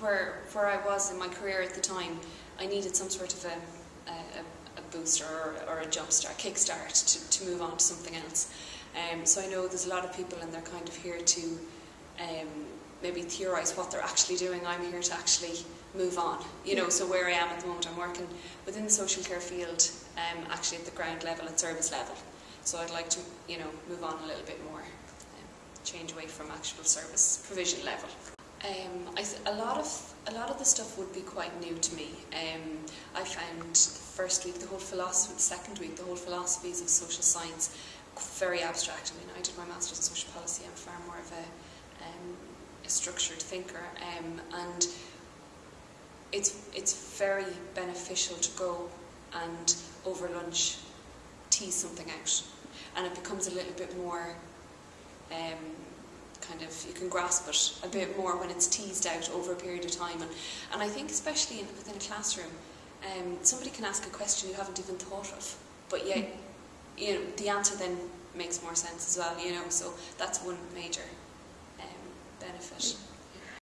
where where I was in my career at the time, I needed some sort of a, a, a booster or, or a jump start, kickstart to, to move on to something else. Um, so I know there's a lot of people and they're kind of here to um, maybe theorise what they're actually doing. I'm here to actually move on. You know, so where I am at the moment, I'm working within the social care field, um, actually at the ground level and service level. So I'd like to, you know, move on a little bit more, um, change away from actual service provision level. Um, I th- a lot of a lot of the stuff would be quite new to me. Um, I found first week the whole philosophy, the second week the whole philosophies of social science very abstract. I mean, I did my masters in social policy. I'm far more of a, um, a structured thinker, um, and it's it's very beneficial to go and over lunch tease something out, and it becomes a little bit more. Kind of you can grasp it a bit more when it's teased out over a period of time. And, and I think especially in, within a classroom um, somebody can ask a question you haven't even thought of but yet you know the answer then makes more sense as well you know? So that's one major um, benefit